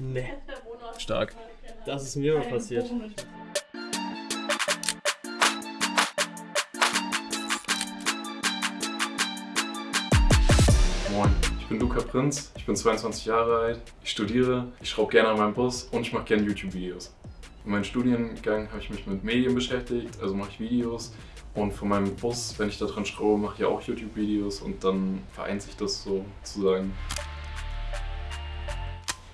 Nee, Stark. das ist mir mal passiert. Moin, ich bin Luca Prinz, ich bin 22 Jahre alt, ich studiere, ich schraube gerne an meinem Bus und ich mache gerne YouTube-Videos. In meinem Studiengang habe ich mich mit Medien beschäftigt, also mache ich Videos und von meinem Bus, wenn ich da dran schraube, mache ich auch YouTube-Videos und dann vereint sich das so sozusagen.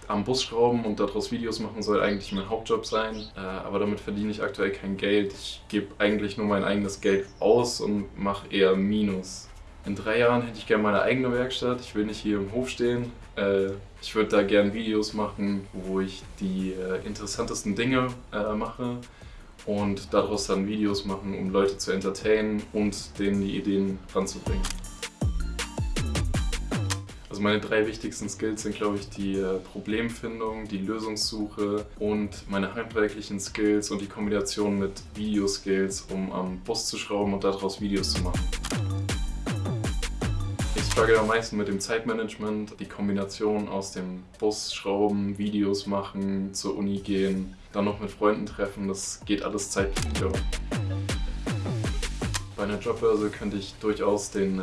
Am Bus schrauben und daraus Videos machen soll eigentlich mein Hauptjob sein, äh, aber damit verdiene ich aktuell kein Geld. Ich gebe eigentlich nur mein eigenes Geld aus und mache eher Minus. In drei Jahren hätte ich gerne meine eigene Werkstatt. Ich will nicht hier im Hof stehen. Äh, ich würde da gerne Videos machen, wo ich die äh, interessantesten Dinge äh, mache und daraus dann Videos machen, um Leute zu entertainen und denen die Ideen ranzubringen. Also meine drei wichtigsten Skills sind, glaube ich, die äh, Problemfindung, die Lösungssuche und meine handwerklichen Skills und die Kombination mit Videoskills, um am Bus zu schrauben und daraus Videos zu machen. Ich struggle am meisten mit dem Zeitmanagement, die Kombination aus dem Bus schrauben, Videos machen, zur Uni gehen, dann noch mit Freunden treffen, das geht alles zeitlich. Bei einer Jobbörse könnte ich durchaus den äh,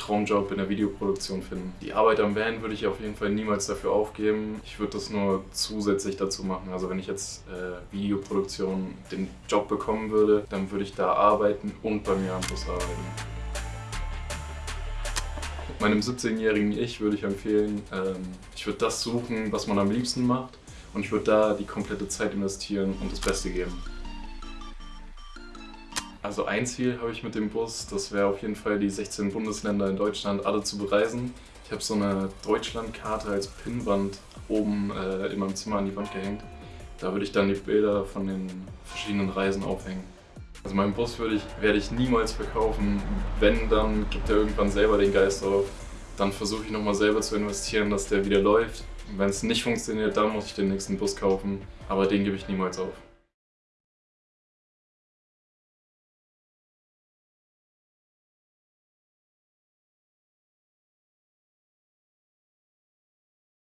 Traumjob in der Videoproduktion finden. Die Arbeit am Van würde ich auf jeden Fall niemals dafür aufgeben. Ich würde das nur zusätzlich dazu machen. Also wenn ich jetzt äh, Videoproduktion den Job bekommen würde, dann würde ich da arbeiten und bei mir am Bus arbeiten. Meinem 17-jährigen Ich würde ich empfehlen, ähm, ich würde das suchen, was man am liebsten macht und ich würde da die komplette Zeit investieren und das Beste geben. Also ein Ziel habe ich mit dem Bus, das wäre auf jeden Fall die 16 Bundesländer in Deutschland alle zu bereisen. Ich habe so eine Deutschlandkarte als Pinnwand oben äh, in meinem Zimmer an die Wand gehängt. Da würde ich dann die Bilder von den verschiedenen Reisen aufhängen. Also meinen Bus würde ich, werde ich niemals verkaufen. Wenn, dann gibt er irgendwann selber den Geist auf. Dann versuche ich nochmal selber zu investieren, dass der wieder läuft. Wenn es nicht funktioniert, dann muss ich den nächsten Bus kaufen. Aber den gebe ich niemals auf.